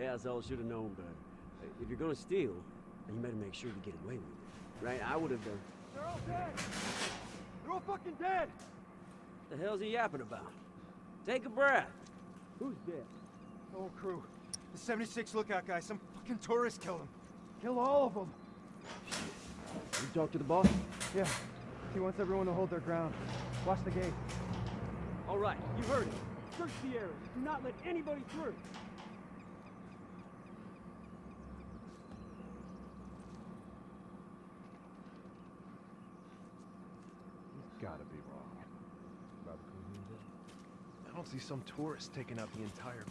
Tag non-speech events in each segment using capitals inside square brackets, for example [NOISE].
Asshole should have known better. Uh, if you're gonna steal, you better make sure you get away with it. Right? I would have done. They're all dead! They're all fucking dead! The hell's he yapping about? Take a breath. Who's dead? The whole crew. The 76 lookout guy, some fucking tourist killed him. Kill all of them. You talk to the boss? Yeah. He wants everyone to hold their ground. Watch the gate. All right, you heard it. Search the area. Do not let anybody through. See some tourist taking out the entire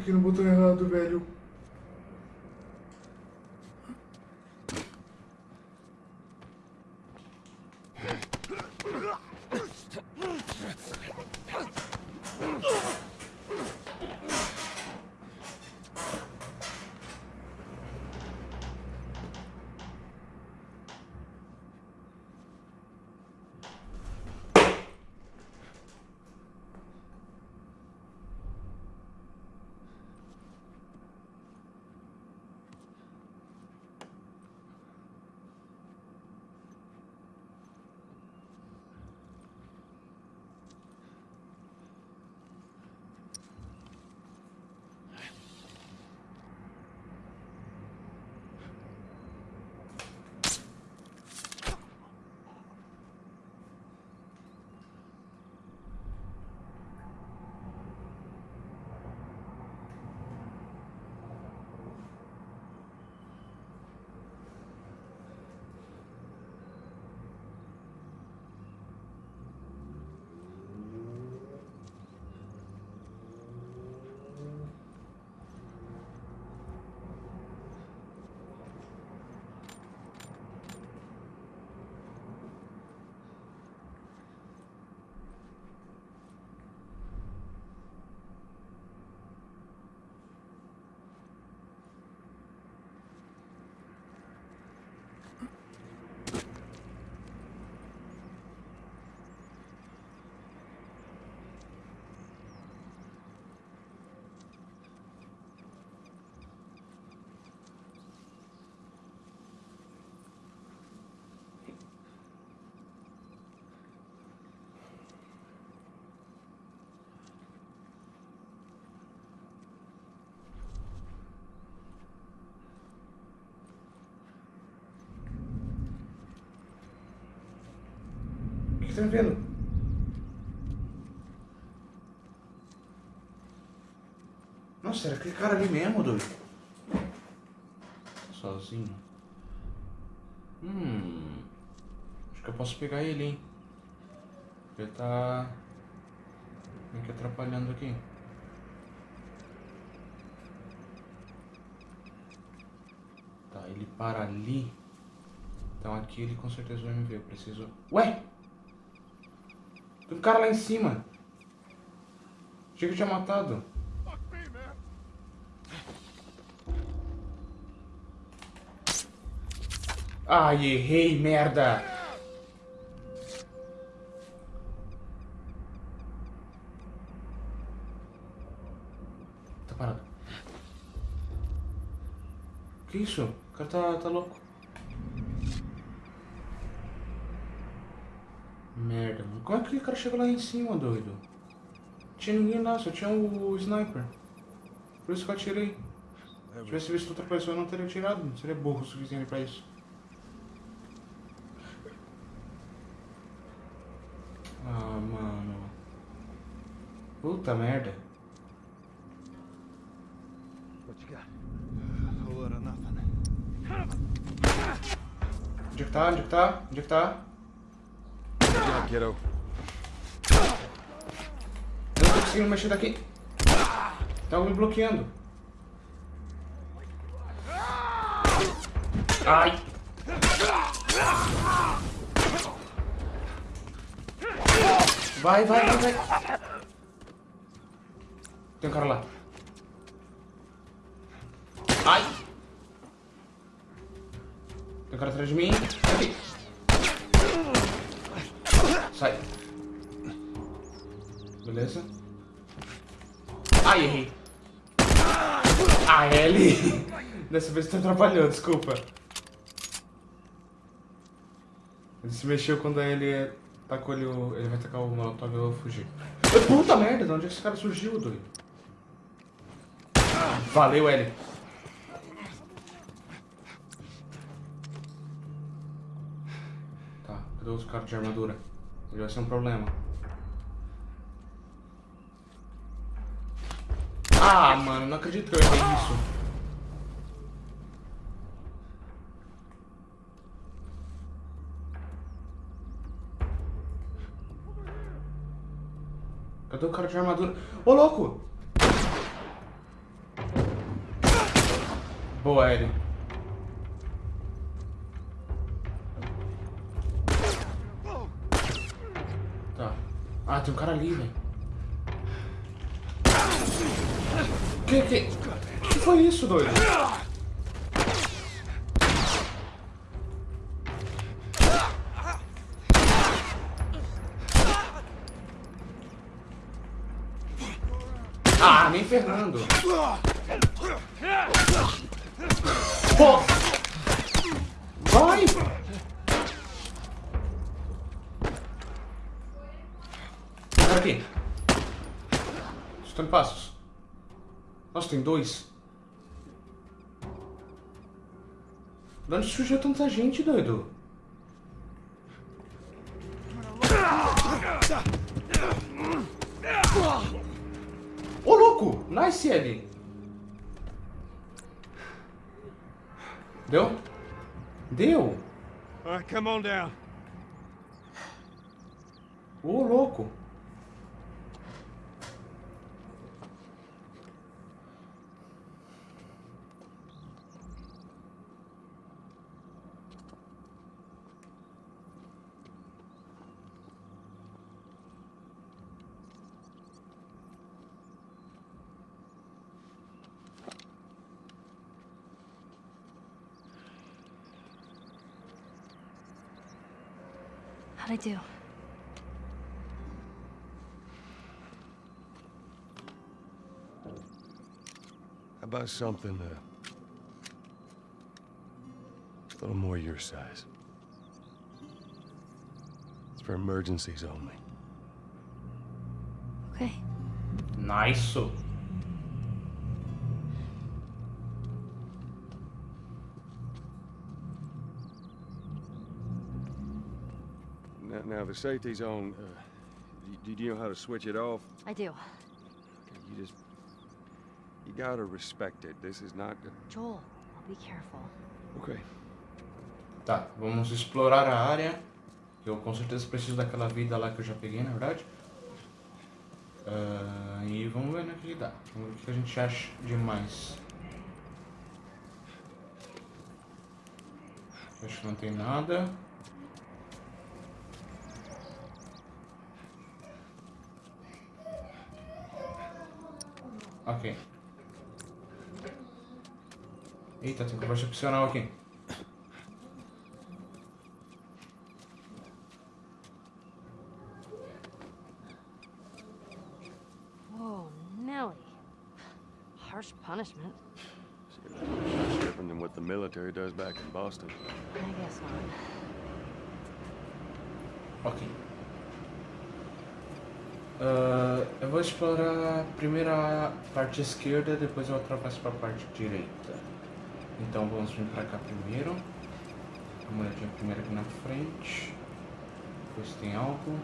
Clique no botão errado, velho. Você tá vendo? Nossa, era aquele cara ali mesmo, doido. Sozinho. Hum. Acho que eu posso pegar ele, hein? Ele tá. meio que atrapalhando aqui. Tá, ele para ali. Então aqui ele com certeza vai me ver. Eu preciso. Ué! Tem um cara lá em cima. Achei que eu tinha matado. Ai, errei, merda! Tá parado. Que isso? O cara tá, tá louco. Merda, mano. Como é que aquele cara chegou lá em cima, doido? Tinha ninguém lá, só tinha o sniper. Por isso que eu atirei. Se tivesse visto outra pessoa, eu não teria atirado. Não seria burro o suficiente pra isso. Ah, mano. Puta merda. Nothing. Onde é que tá? Onde é que tá? Onde é que tá? Kiddo. Eu não tô conseguindo mexer daqui. Tá me bloqueando. Ai! Vai, vai, vai, vai. Tem um cara lá. Ai! Tem um cara atrás de mim. Aqui. Sai. Beleza. Ai, errei. Ah, Ellie! Dessa vez tu atrapalhou, desculpa. Ele se mexeu quando ele tacou ele, ele vai tacar o molotov e eu vou fugir. Puta merda, de onde é que esse cara surgiu, doido? Valeu, Ellie. Tá, cadê os caras de armadura? Ele vai ser um problema. Ah, mano, não acredito que eu errei isso. Cadê o cara de armadura? Ô, louco! Boa, Ellie. Cara ali, velho. Que, que, que foi isso, doido? Ah, nem ferrando. Pô! Vai! Cara aqui. Estou em passos. Tem dois. De onde surgiu tanta gente, doido? Ô, louco! Nice, Ellie! Deu? Deu? Ô, louco! Do? How about something uh, a little more your size? It's for emergencies only. Okay. Nice! Now, the safety's on. Uh, do, do you know how to switch it off? I do. You just. You gotta respect it. This is not. Joel, I'll be careful. Okay. Tá, vamos explorar a área. Eu com certeza preciso daquela vida lá que eu já peguei, na verdade. Ah, e vamos ver no que dá. Vamos ver o que a gente acha de mais. Acho que não tem nada. Ok. Eita, tem conversa opcional aqui. Whoa, Nelly. Harsh punishment. It's different than what the military does back in Boston. I guess not. Ok. Eu vou explorar primeiro a parte esquerda, depois eu atravesso para a parte direita. Então vamos vir para cá primeiro. Uma olhadinha primeiro aqui na frente. Se tem algo.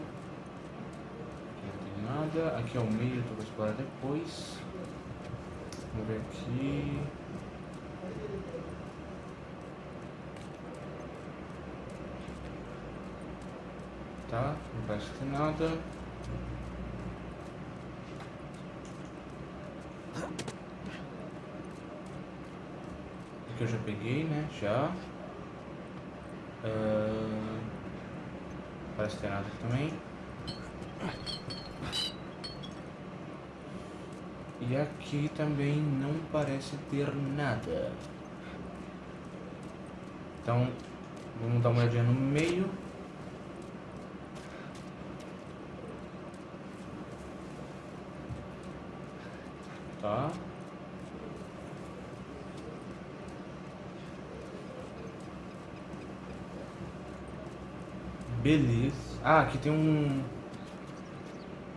Aqui não tem nada. Aqui é o meio, então eu vou explorar depois. Vamos ver aqui. Tá, não parece ter nada. Aqui eu já peguei, né? Já. Ah, parece que tem nada também. E aqui também não parece ter nada. Então, vamos dar uma olhadinha no meio. Tá. Beleza. Ah, aqui tem um...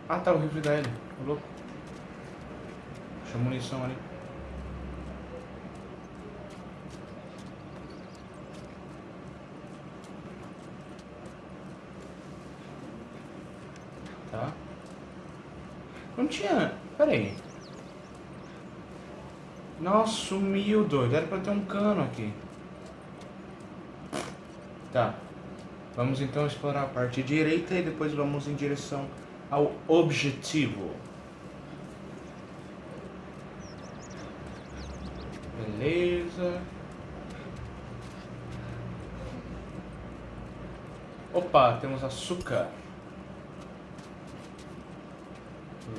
Ah, tá, o rifle da. Ô, louco. Deixa a munição ali. Tá. Não tinha... Pera aí. Nossa, sumiu, doido. Era pra ter um cano aqui. Tá. Vamos então explorar a parte direita e depois vamos em direção ao objetivo. Beleza. Opa, temos açúcar.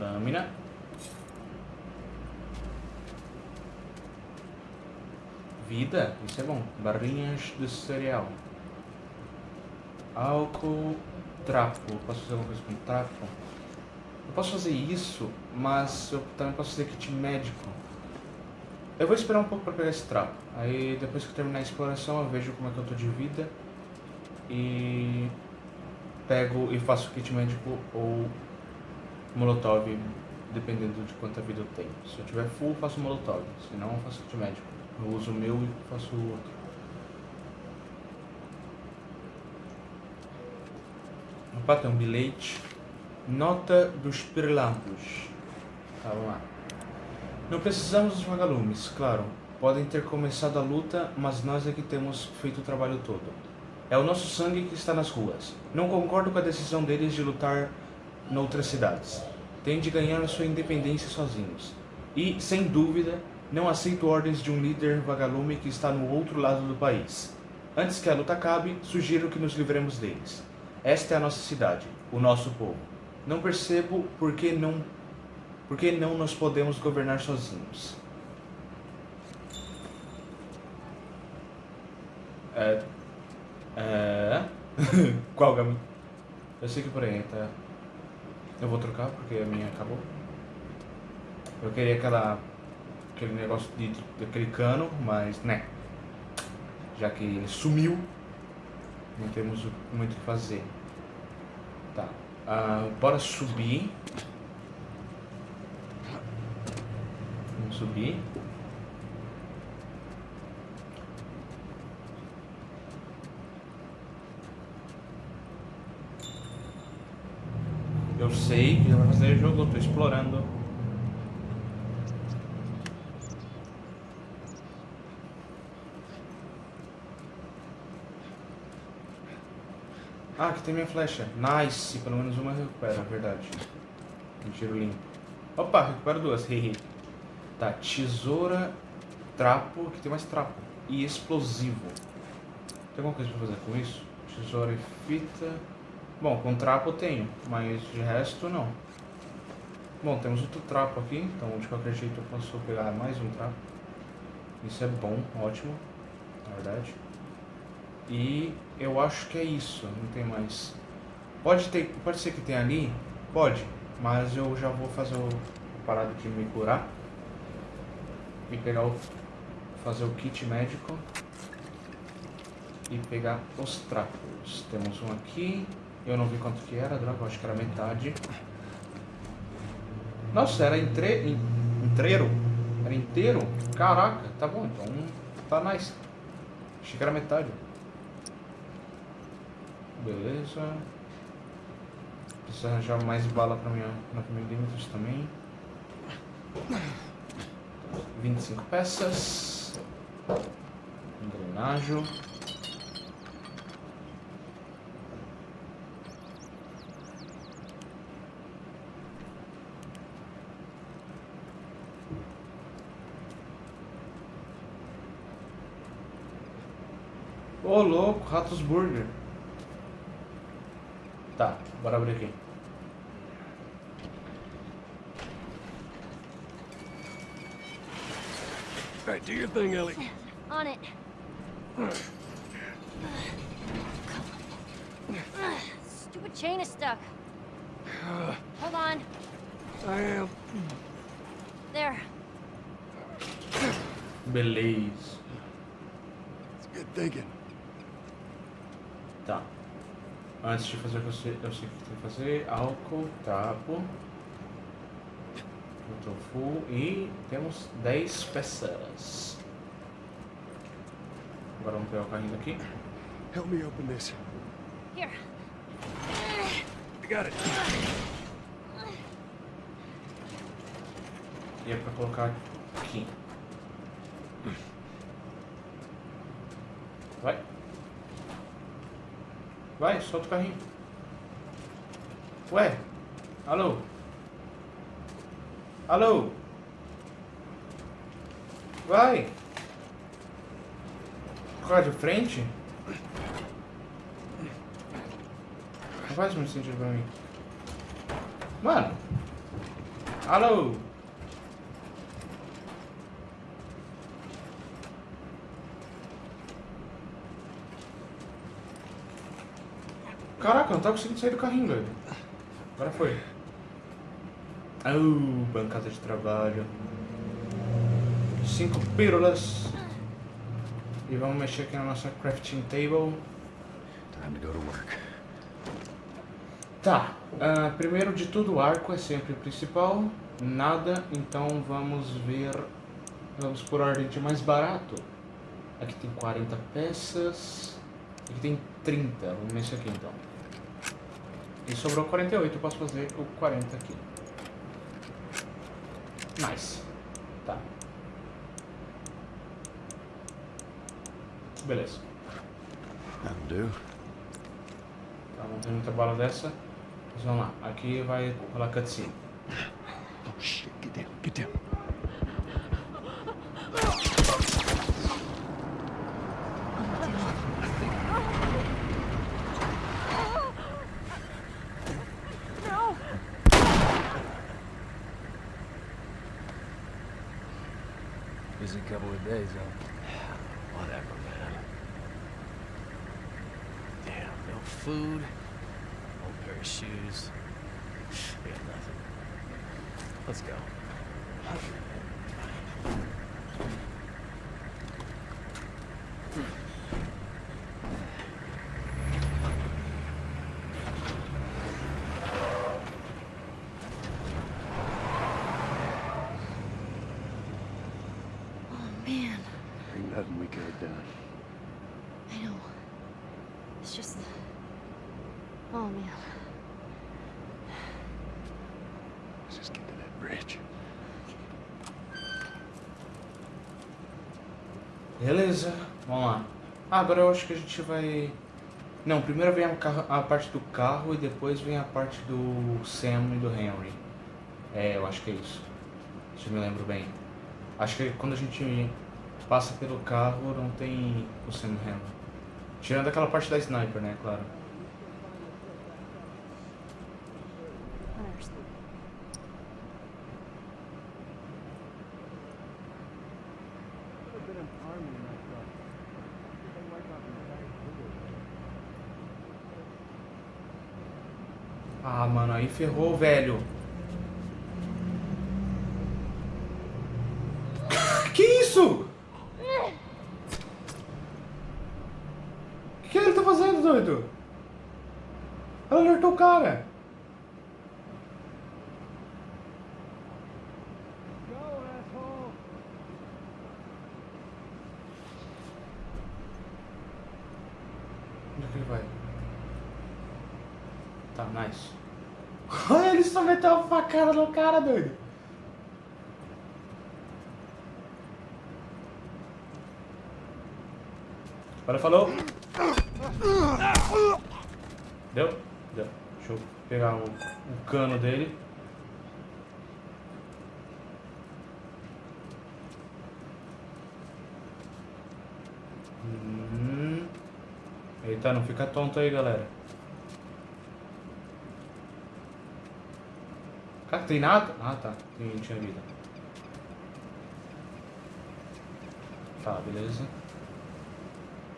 Lâmina. Vida, isso é bom. Barrinhas de cereal. Álcool, trapo. Posso fazer alguma coisa com trapo? Eu posso fazer isso, mas eu também posso fazer kit médico. Eu vou esperar um pouco para pegar esse trapo. Aí depois que eu terminar a exploração eu vejo como é que eu tô de vida. E pego e faço kit médico ou molotov, dependendo de quanta vida eu tenho. Se eu tiver full, faço molotov. Se não, eu faço kit médico. Eu uso o meu e faço o outro. Opa, tem um bilhete. Nota dos Pirilampos. Tá, vamos lá. Não precisamos dos vagalumes, claro. Podem ter começado a luta, mas nós é que temos feito o trabalho todo. É o nosso sangue que está nas ruas. Não concordo com a decisão deles de lutar noutras cidades. Têm de ganhar sua independência sozinhos. E, sem dúvida, não aceito ordens de um líder vagalume que está no outro lado do país. Antes que a luta acabe, sugiro que nos livremos deles. Esta é a nossa cidade, o nosso povo. Não percebo por que não, por que não nos podemos governar sozinhos. É. É. [LAUGHS] Qual caminho? Eu sei que por aí tá. Eu vou trocar porque a minha acabou. Eu queria aquela. aquele negócio de. daquele cano, mas né. Já que ele sumiu, não temos muito o que fazer. Tá. Ah, bora subir. Vamos subir. Eu sei que vai fazer jogo, eu tô explorando. Ah, aqui tem minha flecha. Nice, pelo menos uma recupera, é verdade. Um tiro limpo. Opa, recupera duas, hehe. Tá, tesoura, trapo, aqui tem mais trapo. E explosivo. Tem alguma coisa pra fazer com isso? Tesoura e fita. Bom, com trapo eu tenho, mas de resto não. Bom, temos outro trapo aqui, então de qualquer jeito eu posso pegar mais um trapo. Isso é bom, ótimo, na verdade. E eu acho que é isso, não tem mais. Pode ter, pode ser que tenha ali, pode, mas eu já vou fazer o parado de me curar e pegar o fazer o kit médico e pegar os trapos. Temos um aqui, eu não vi quanto que era, droga, acho que era metade. Nossa, era entre, in, inteiro? Era inteiro? Caraca, tá bom, então tá nice. Achei que era metade. Beleza. Preciso arranjar mais bala para minha 9 milímetros também. 25 peças. Engrenagem. Ô, louco, Ratos Burger. Tá, bora abrir aqui. All right, do your thing, Ellie. On it. Stupid chain is stuck. Hold on. I am. There. Beleza. It's good thinking. Antes de fazer o que eu sei, eu sei o que tem que fazer. Álcool, tapo. Full e temos 10 peças. Agora vamos pegar o carrinho daqui. Help me open this. Here. I got it. E é pra colocar aqui. Vai. Vai, solta o carrinho. Ué? Alô? Alô? Vai. Colocar de frente? Não faz muito sentido pra mim. Mano. Alô? Caraca, não tá conseguindo sair do carrinho, velho. Agora foi. Oh, bancada de trabalho. Cinco pílulas. E vamos mexer aqui na nossa crafting table. Time to go to work. Tá. ah, primeiro de tudo, o arco é sempre o principal. Nada, então vamos ver. Vamos por ordem de mais barato. Aqui tem 40 peças. Aqui tem 30. Vamos nesse aqui então. E sobrou 48, eu posso fazer o 40 aqui. Nice. Tá. Beleza. Tá, não tem muita bala dessa. Mas vamos lá. Aqui vai rolar cutscene. Oh shit! Busy couple of days, huh? [SIGHS] Whatever, man. Damn, no food, no pair of shoes. [SIGHS] We got nothing. Let's go. Beleza, vamos lá. Ah, agora eu acho que a gente vai. Não, primeiro vem a, carro- a parte do carro e depois vem a parte do Sam e do Henry. É, eu acho que é isso. Se eu me lembro bem. Acho que quando a gente passa pelo carro não tem o Sam e o Henry. Tirando aquela parte da sniper, né, claro. Hunters. Ah, mano, aí ferrou, velho. Que isso? O que ele tá fazendo, doido? Ela alertou o cara. Onde é que ele vai? Tá, nice. Olha, ele só meteu uma facada no cara, doido. Olha, falou. Deu? Deu. Deixa eu pegar o, o cano dele. Hum. Eita, não fica tonto aí, galera. Tem nada? Ah, tá. Tem, tinha vida. Tá, beleza.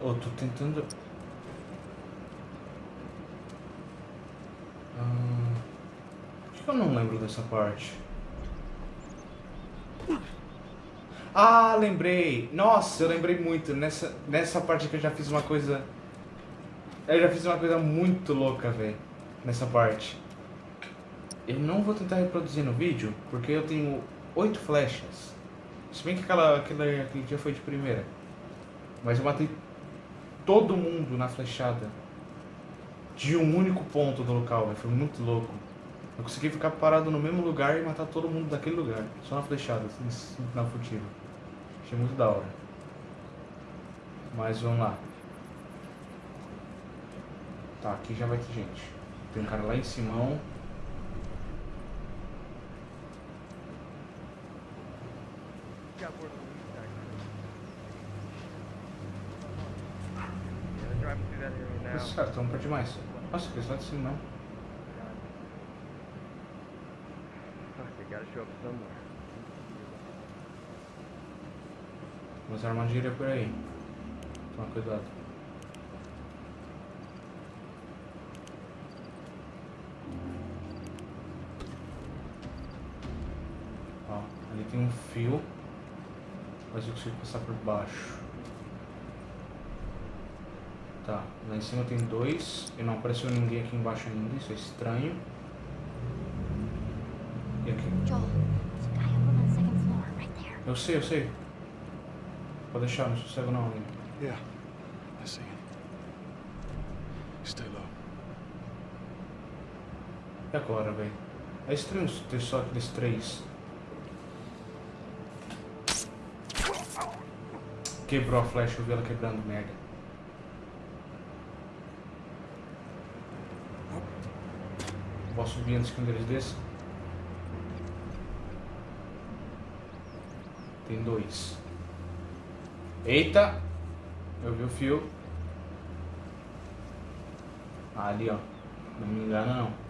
Ô, tô tentando... Por que eu não lembro dessa parte? Ah, lembrei! Nossa, eu lembrei muito. Nessa, nessa parte que eu já fiz uma coisa... Eu já fiz uma coisa muito louca, velho. Nessa parte. Eu não vou tentar reproduzir no vídeo, porque eu tenho oito flechas. Se bem que aquela, aquela, aquele dia foi de primeira. Mas eu matei todo mundo na flechada. De um único ponto do local, foi muito louco. Eu consegui ficar parado no mesmo lugar e matar todo mundo daquele lugar. Só na flechada, assim, na furtiva. Achei muito da hora. Mas vamos lá. Tá, aqui já vai ter gente. Tem um cara lá em cima. Got word of the lead back Yeah, they're driving through that estão pra demais. Nossa, que lá de cima somewhere. Umas armadilhas por aí. Toma cuidado. Ó, ali tem um fio. Mas eu consigo passar por baixo. Tá, lá em cima tem dois. E não apareceu ninguém aqui embaixo ainda, isso é estranho. E aqui? Eu sei, eu sei. Pode deixar, não sou cego não ainda. Yeah, I see it. Stay low. E agora, velho? É estranho ter só aqueles três. Quebrou a flecha, eu vi ela quebrando, merda. Vou subir antes que um deles desça. Tem dois. Eita! Eu vi o fio. Ah, ali, ó. Não me engana, não.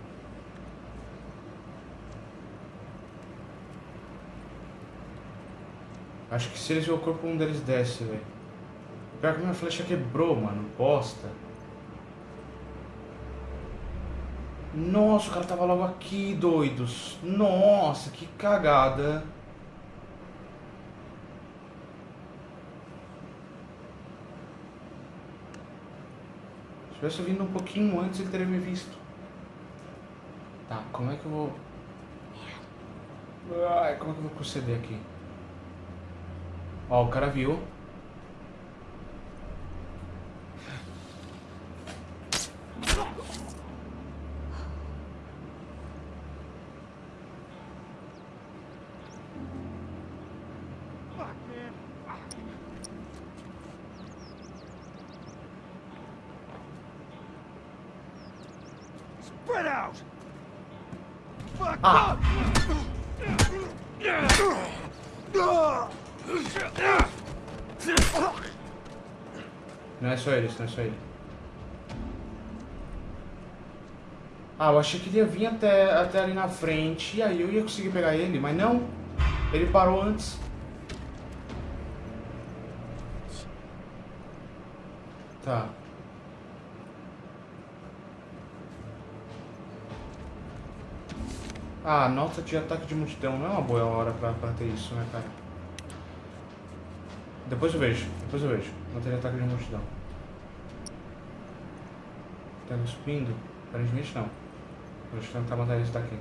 Acho que se eles o corpo, um deles desce, velho. Pior que minha flecha quebrou, mano. Bosta. Nossa, o cara tava logo aqui, doidos. Nossa, que cagada. Se tivesse vindo um pouquinho antes, ele teria me visto. Tá, como é que eu vou... Ai, como é que eu vou proceder aqui? Ó, o cara viu. Não é só ele, não é só ele. Ah, eu achei que ele ia vir até, até ali na frente e aí eu ia conseguir pegar ele, mas não. Ele parou antes. Tá. Ah, nota de ataque de multidão não é uma boa hora pra, pra ter isso, né, cara? Depois eu vejo, depois eu vejo. Nota de ataque de multidão. Tá cuspindo? Aparentemente não. Eu tentar matar esse daqui.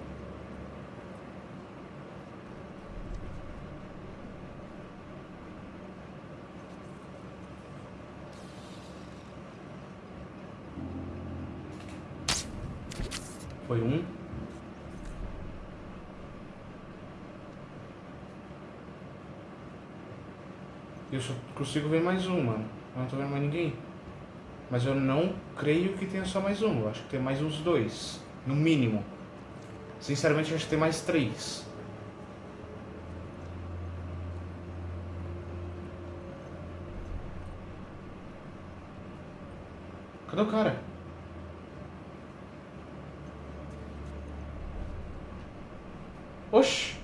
Foi um. Eu só consigo ver mais um, mano. Eu não tô vendo mais ninguém. Mas eu não creio que tenha só mais um. Eu acho que tem mais uns dois. No mínimo. Sinceramente, eu acho que tem mais três. Cadê o cara? Oxi!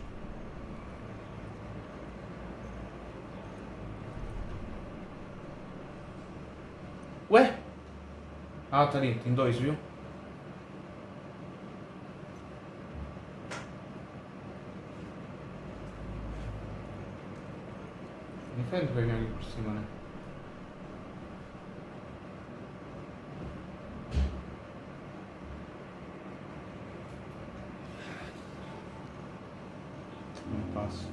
Ué? Ah, tá ali. Tem dois, viu? Nem fede que vai vir ali por cima, né? Não passa.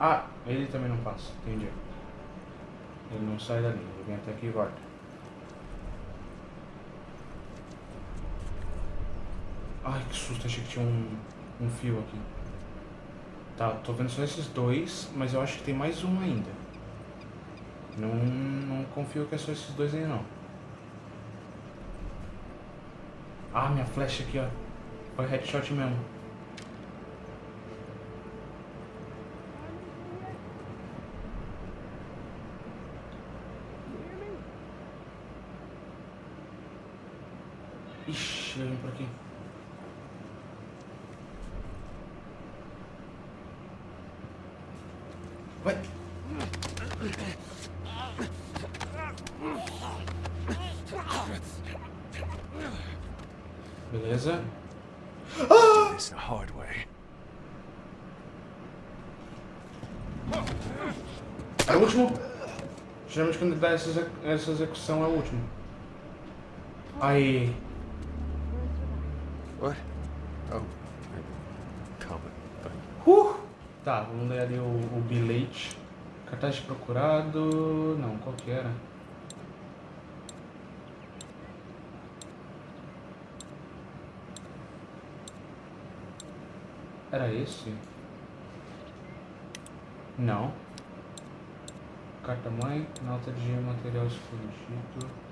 Ah, ele também não passa, entendi. Ele não sai dali, ele vem até aqui e volta. Ai, que susto, achei que tinha um, um fio aqui. Tá, tô vendo só esses dois, mas eu acho que tem mais um ainda. Não, não confio que é só esses dois aí não. Ah, minha flecha aqui, ó. Foi headshot mesmo. Ixi, ele vem por aqui. Vai. Beleza. This the hard way. É o último. Geralmente quando dá essa execução é o último. Aí. What? Oh, you. Uh! Tá, vamos ler ali o, o bilhete. Cartaz de procurado. Não, qual que era? Era esse? Não. Carta mãe, nota de material escondido.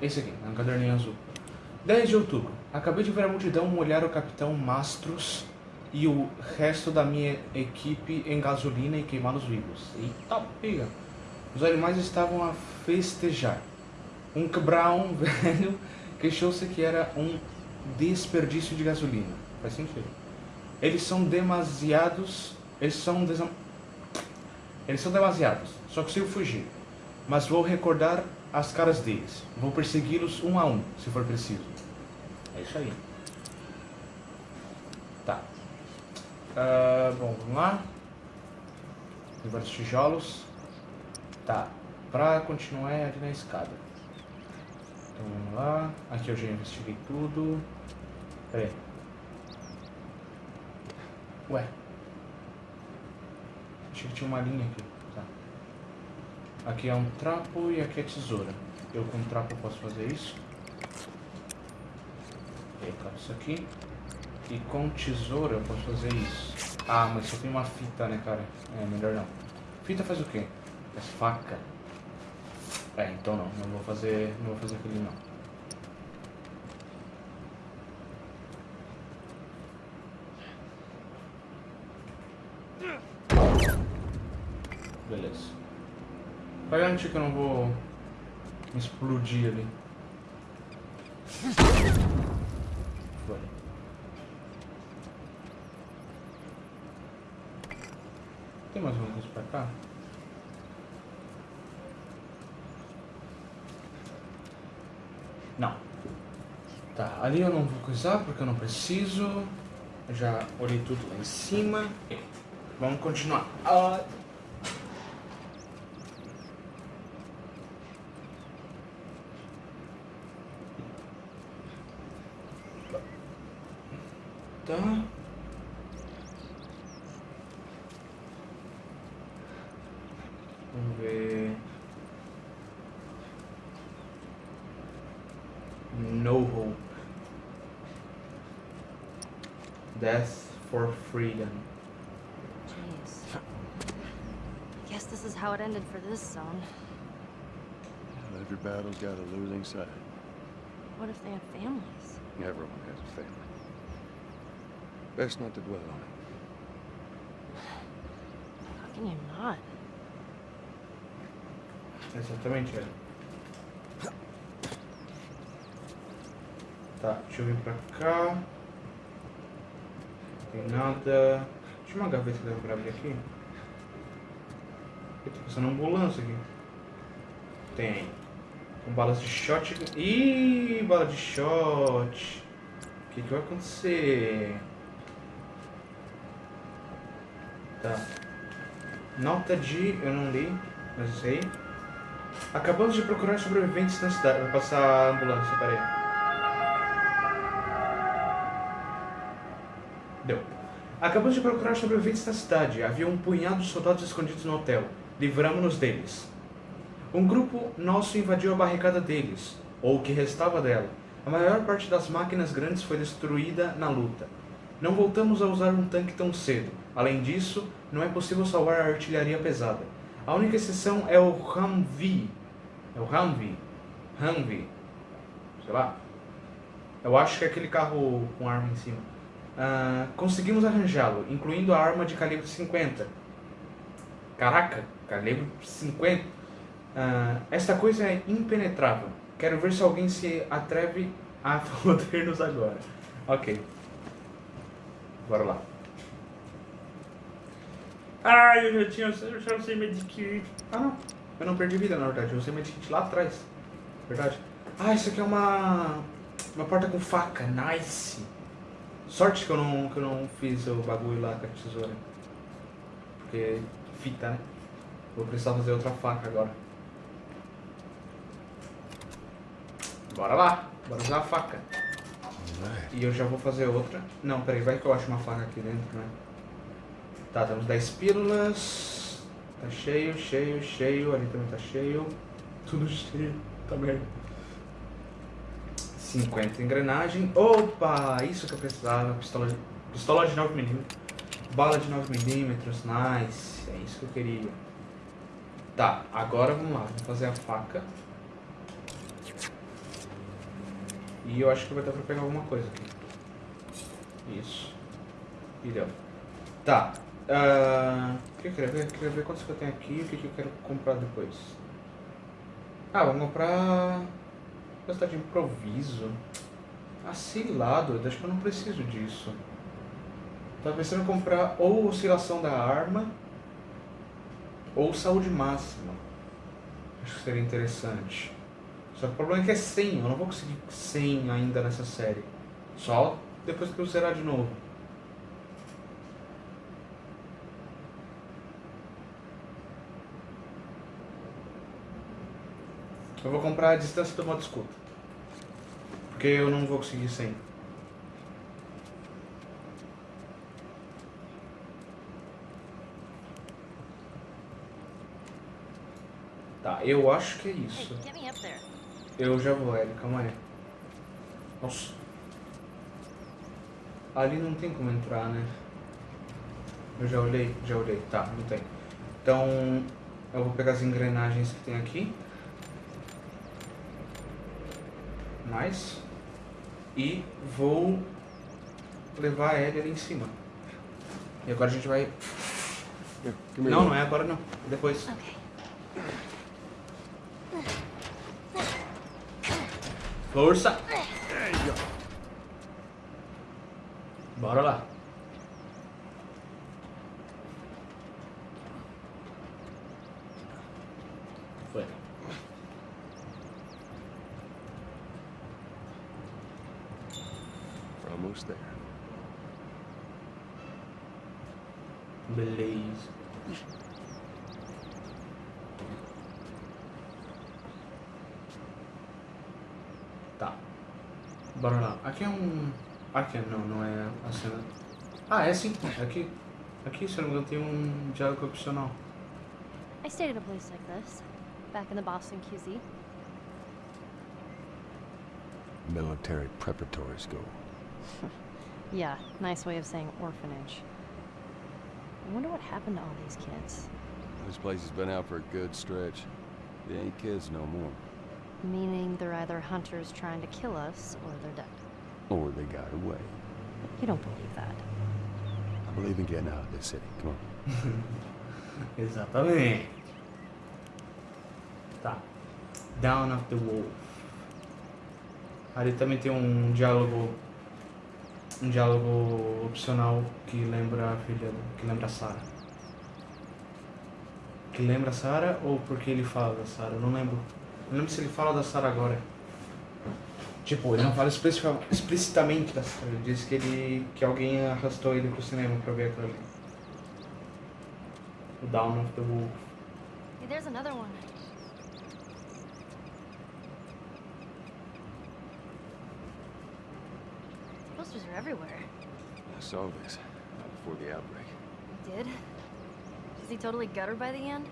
Esse aqui, é um caderninho azul. 10 de outubro. Acabei de ver a multidão molhar o capitão Mastros e o resto da minha equipe em gasolina e queimá-los vivos. Eita pega! Os animais estavam a festejar. Um cabrão [LAUGHS] velho queixou-se que era um desperdício de gasolina. Faz sentido. Eles são demasiados. Eles são desam... Eles são demasiados. Só consigo fugir. Mas vou recordar as caras deles. Vou persegui-los um a um, se for preciso. É isso aí. Tá. Ah, bom, vamos lá. Tem vários tijolos. Tá. Pra continuar é ali na escada. Então vamos lá. Aqui eu já investiguei tudo. Pera aí. Ué. Achei que tinha uma linha aqui. Aqui é um trapo e aqui é tesoura. Eu com trapo posso fazer isso. Eu isso aqui. E com tesoura eu posso fazer isso. Ah, mas só tem uma fita, né, cara? É, melhor não. Fita faz o quê? Faz faca. É, então não. Não vou fazer, não vou fazer aquele não. Beleza. Vai garantir que eu não vou explodir ali. Tem mais alguma coisa pra cá? Não. Tá, ali eu não vou coisar porque eu não preciso. Já olhei tudo lá em cima. Vamos continuar. Ah, Tá. Vamos. No hope. Death for freedom. Jeez. Guess this is how it ended for this zone. Well, every battle's got a losing side. What if they have families? Everyone has a family. Best not to dwell on it. can you not? Exatamente, velho. Tá, deixa eu vir pra cá. Não tem nada. Tinha uma gaveta que dá pra abrir aqui. Eu tô passando ambulância aqui. Tem. Com balas de shot. Ih, bala de shot. O que, que vai acontecer? Tá. Nota de. Eu não li, mas eu sei. Acabamos de procurar sobreviventes na cidade. Vai passar a ambulância, peraí. Deu. Acabamos de procurar sobreviventes na cidade. Havia um punhado de soldados escondidos no hotel. Livramos-nos deles. Um grupo nosso invadiu a barricada deles, ou o que restava dela. A maior parte das máquinas grandes foi destruída na luta. Não voltamos a usar um tanque tão cedo. Além disso, não é possível salvar a artilharia pesada. A única exceção é o Humvee. É o Humvee. Humvee. Sei lá. Eu acho que é aquele carro com arma em cima. Ah, conseguimos arranjá-lo, incluindo a arma de calibre 50. Caraca, calibre 50. Ah, esta coisa é impenetrável. Quero ver se alguém se atreve a [LAUGHS] foder-nos agora. Ok. Bora lá. Ai, eu já tinha. Eu já usei medikit. Ah, não. Eu não perdi vida, na verdade. Eu usei medikit lá atrás. Verdade. Ah, isso aqui é uma. Uma porta com faca. Nice. Sorte que eu não, que eu não fiz o bagulho lá com a tesoura. Porque fita, né? Vou precisar fazer outra faca agora. Bora lá. Bora usar a faca. E eu já vou fazer outra. Não, peraí, vai que eu acho uma faca aqui dentro, né? Tá, temos 10 pílulas. Tá cheio, cheio, cheio. Ali também tá cheio. Tudo [LAUGHS] cheio. Tá merda. 50 engrenagem. Opa! Isso que eu precisava. Pistola de, pistola de 9mm. Bala de 9mm. Nice. É isso que eu queria. Tá, agora vamos lá. Vamos fazer a faca. E eu acho que vai dar pra pegar alguma coisa aqui. Isso. E deu. Tá. ah, o que eu queria ver? Eu queria ver quantos que eu tenho aqui e o que, eu quero comprar depois. Ah, vamos comprar. Gastar de improviso. Ah, lá, doido. Acho que eu não preciso disso. Tava pensando em comprar ou oscilação da arma ou saúde máxima. Acho que seria interessante. Só que o problema é que é 100, eu não vou conseguir 100 ainda nessa série. Só depois que eu zerar de novo. Eu vou comprar a distância do modo escuta. Porque eu não vou conseguir 100. Tá, eu acho que é Hey, isso. there. Eu já vou, Ellie, calma aí. Nossa. Ali não tem como entrar, né? Eu já olhei, já olhei. Tá, não tem. Então, eu vou pegar as engrenagens que tem aqui. Nice. E vou levar a Ellie ali em cima. E agora a gente vai... Não, não é agora não. É Depois. Okay. Força! Bora lá. Foi. We're almost there. Beleza. Bora lá. Aqui é um. Aqui não, não é a cena. Ah, é sim. Aqui. Aqui, se eu não me engano, tem um diálogo opcional. I stayed at a place like this, back in the Boston QZ. Military preparatory school. [LAUGHS] Yeah, nice way of saying orphanage. I wonder what happened to all these kids. This place has been out for a good stretch. They ain't kids no more. Meaning they're either hunters trying to kill us, or they're dead. Or they got away. You don't believe that. I believe in getting out of this city. Come on. [LAUGHS] Exatamente. Tá. Down of the Wolf. Ali também tem um diálogo. Um diálogo opcional que lembra a filha. que lembra a Sarah. Que lembra a Sarah ou porque ele fala da Sarah? Eu não lembro. Não lembro se ele fala da Sarah agora. Tipo, ele não fala explicita- explicitamente da Sarah. Ele diz que ele. que alguém arrastou ele pro cinema pra ver aquilo ali. O Down of the Wolf. Hey, there's another one. Posters are everywhere. I saw this before the outbreak. Did? Is he totally gutted by the end?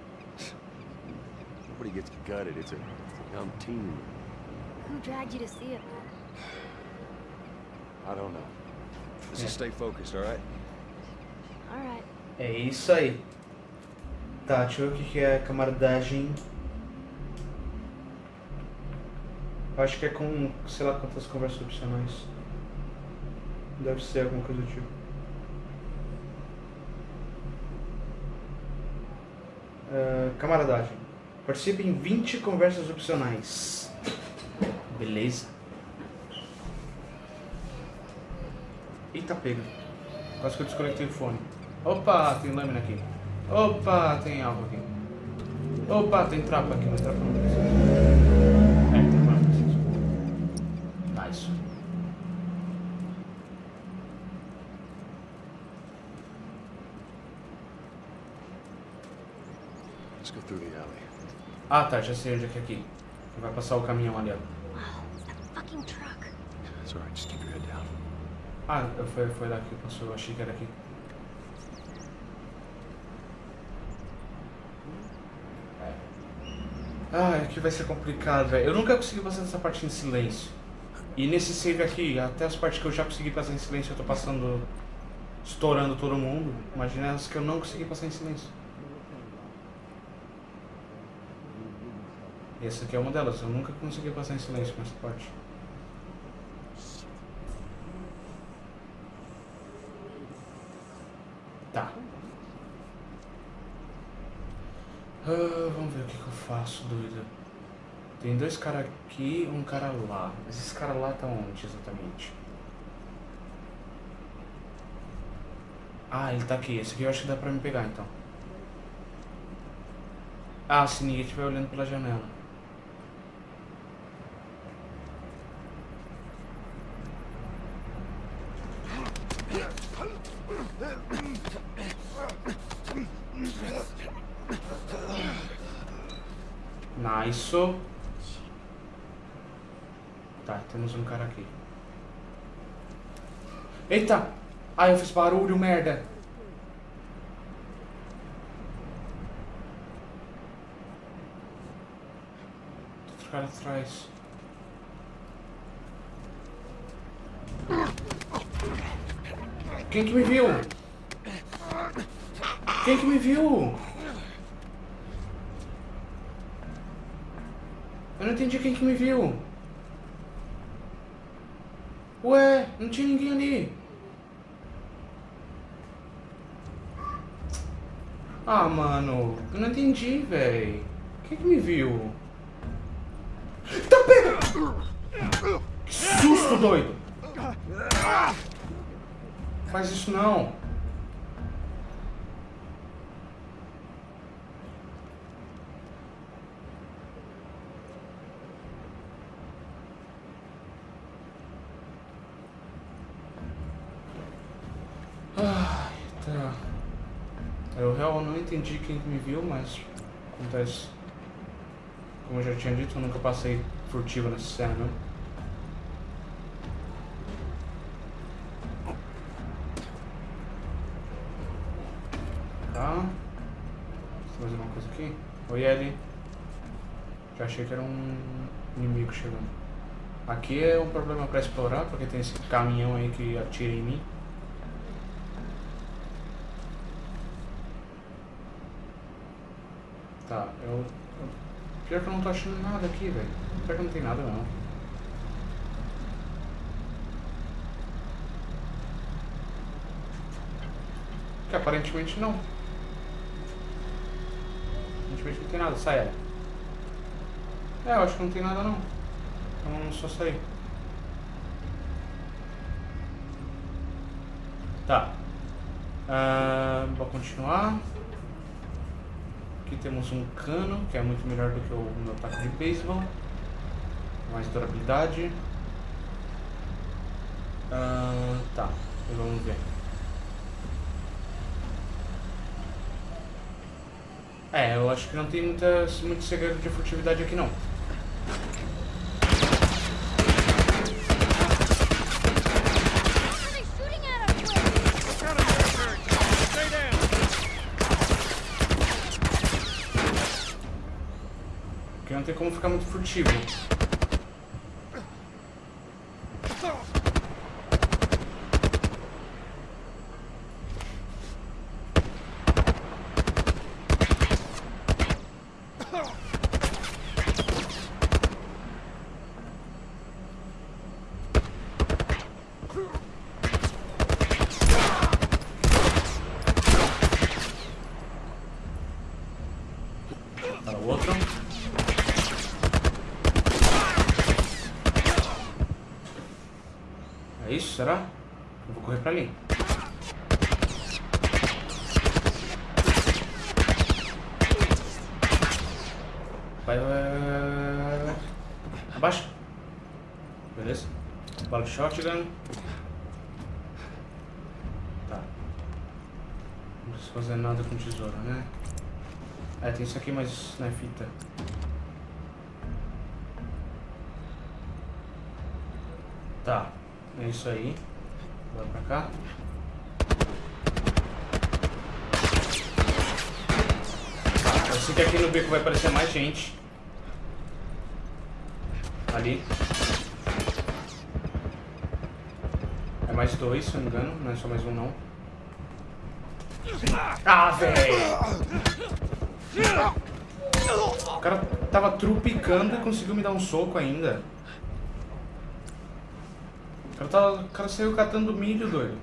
Nobody gets gutted. It's a, it's a dumb teen. Who dragged you to see it? I don't know. Let's just stay focused, all right? Alright. É isso aí. Tá, deixa eu ver o que que é camaradagem. Acho que é com, sei lá quantas conversas opcionais. Deve ser alguma coisa do tipo. Ah, camaradagem. Participe em 20 conversas opcionais. Beleza. Eita pega. Quase que eu desconectei o fone. Opa, tem lâmina aqui. Opa, tem algo aqui. Opa, tem trapa aqui, mas trapa não precisa. É, trapa não precisa. Nice. Let's go through the alley. Ah, tá, já sei onde é que é aqui. Vai passar o caminhão ali, ó. Ah, foi, foi lá que passou, eu achei que era aqui. Ah, aqui vai ser complicado, velho. Eu nunca consegui passar essa parte em silêncio. E nesse save aqui, até as partes que eu já consegui passar em silêncio, eu tô passando. estourando todo mundo. Imagina as que eu não consegui passar em silêncio. E essa aqui é uma delas, eu nunca consegui passar em silêncio nessa parte. Tá. Ah, vamos ver o que, que eu faço, doido. Tem dois caras aqui um cara lá. Mas esses caras lá estão onde exatamente? Ah, ele tá aqui. Esse aqui eu acho que dá pra me pegar então. Ah, se ninguém estiver olhando pela janela. Nice. Tá, temos um cara aqui. Eita! Ai, eu fiz barulho, merda! Outro cara atrás. Quem que me viu? Quem que me viu? Eu não entendi quem que me viu. Ué, não tinha ninguém ali. Ah, mano, eu não entendi, véi. Quem que me viu? Tá pega! Que susto, doido! Faz isso não. Ai, tá. Eu real não entendi quem que me viu, mas acontece. Como eu já tinha dito, eu nunca passei furtivo nessa cena, né? Tá. Eu fazer uma coisa aqui. Oi, Ellie. Já achei que era um inimigo chegando. Aqui é um problema pra explorar, porque tem esse caminhão aí que atira em mim. Eu- Pior que eu não tô achando nada aqui, velho. Pior que não tem nada não. Que aparentemente não. Aparentemente não tem nada. Sai, Ellie. É, eu acho que não tem nada não. Então só sair. Tá. Ah, vou continuar. Aqui temos um cano, que é muito melhor do que o meu taco de beisebol. Mais durabilidade. Ah, tá, vamos ver. É, eu acho que não tem muita, muito segredo de furtividade aqui não. Somebody's shooting at us, Will! Porque não tem como ficar muito furtivo. Para o outro. É isso, será? Eu vou correr pra ali. Vai, vai, vai, vai, vai, vai. Abaixa. Beleza. Bala de shotgun. Tá. Não preciso fazer nada com tesoura, né? É, tem isso aqui, mas não é fita. Tá, é isso aí. Bora pra cá. Tá, eu sei que aqui no beco vai aparecer mais gente. Ali. É mais dois, se eu não me engano. Não é só mais um, não. Ah, velho! O cara tava trupicando e conseguiu me dar um soco ainda. O cara, tava, o cara saiu catando milho, doido.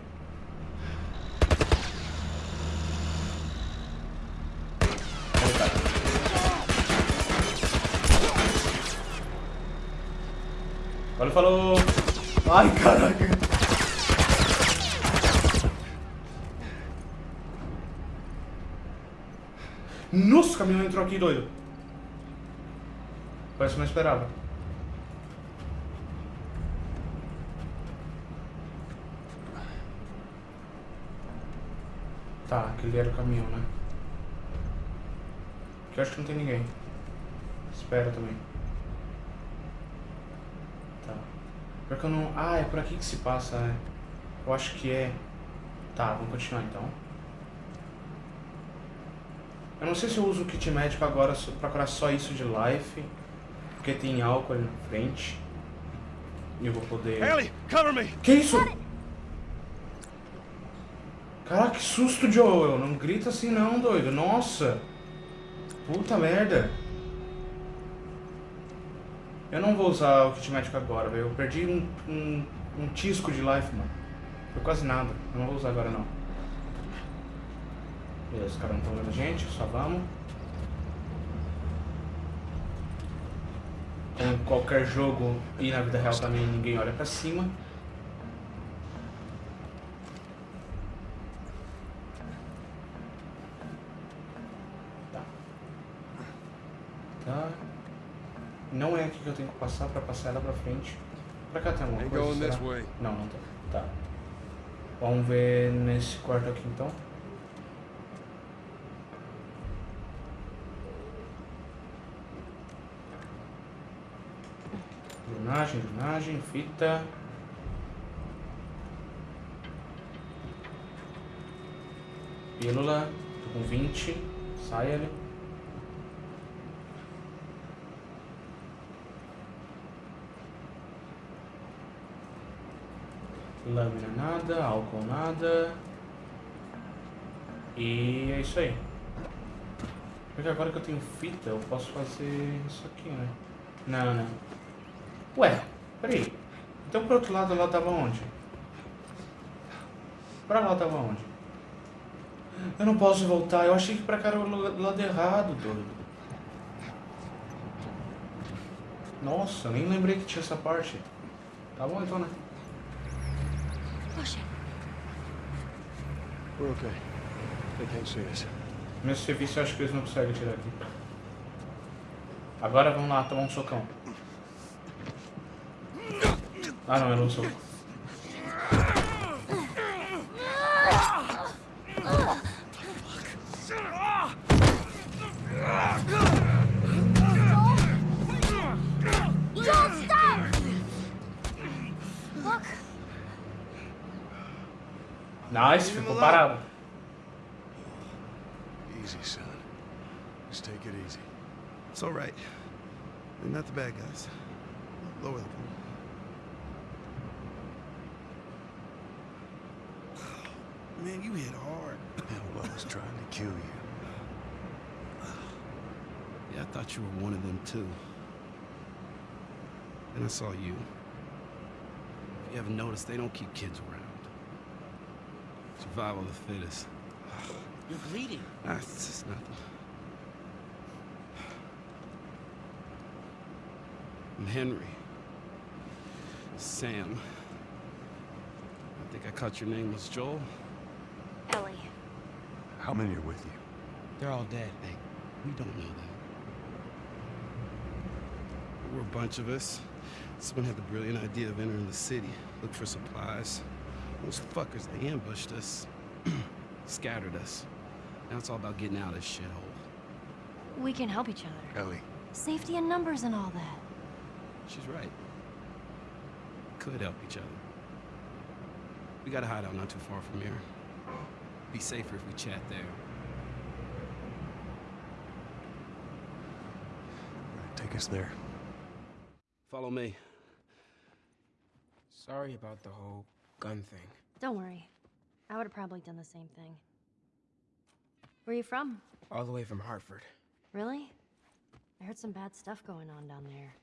Falou! Ai, caraca! Nossa, o caminhão entrou aqui, doido. Parece que não esperava. Tá, aquele era o caminhão, né? Aqui eu acho que não tem ninguém. Espera também. Tá. Pior que eu não... Ah, é por aqui que se passa, né? Eu acho que é... Tá, vamos continuar então. Eu não sei se eu uso o kit médico agora pra curar só isso de life. Porque tem álcool ali na frente. E eu vou poder... Ellie, cover me! Que isso? Caraca, que susto, Joel. Não grita assim não, doido. Nossa. Puta merda. Eu não vou usar o kit médico agora, velho. Eu perdi um, um, um tisco de life, mano. Foi quase nada. Eu não vou usar agora, não. Beleza, os caras não estão vendo a gente. Só vamos. Como em qualquer jogo e na vida real também ninguém olha pra cima. Tá. Tá. Não é aqui que eu tenho que passar pra passar ela pra frente. Pra cá tem alguma coisa? será? Não, não tem. Tá. Vamos ver nesse quarto aqui então. Drenagem, drenagem, fita. Pílula, tô com 20. Sai ali. Lâmina nada, álcool nada. E é isso aí. Porque agora que eu tenho fita, eu posso fazer isso aqui, né? Não, não. Ué, peraí. Então pro outro lado lá tava onde? Pra lá tava onde? Eu não posso voltar. Eu achei que pra cá era o lado errado, doido. Nossa, nem lembrei que tinha essa parte. Tá bom então, né? We're okay. They can't see us. Meu serviço eu acho que eles não conseguem tirar aqui. Agora vamos lá tomar um socão. Ah não, era um soco. Parado. Easy, son. Just take it easy. It's all right. They're not the bad guys. Lower the gun. [SIGHS] Man, you hit hard. Well, I was trying to kill you. [SIGHS] Yeah, I thought you were one of them too. Then I saw you. If you haven't noticed, they don't keep kids around. Survival of the fittest. You're bleeding. Ah, it's just nothing. I'm Henry. Sam. I think I caught your name was Joel. Ellie. How many are with you? They're all dead. Hey, we don't know that. There were a bunch of us. Someone had the brilliant idea of entering the city, look for supplies. Those fuckers, they ambushed us, [CLEARS THROAT] scattered us. Now it's all about getting out of this shithole. We can help each other. Ellie. Safety in numbers and all that. She's right. Could help each other. We got a hideout not too far from here. Be safer if we chat there. Right, take us there. Follow me. Sorry about the whole gun thing. Don't worry. I would have probably done the same thing. Where are you from? All the way from Hartford. Really? I heard some bad stuff going on down there.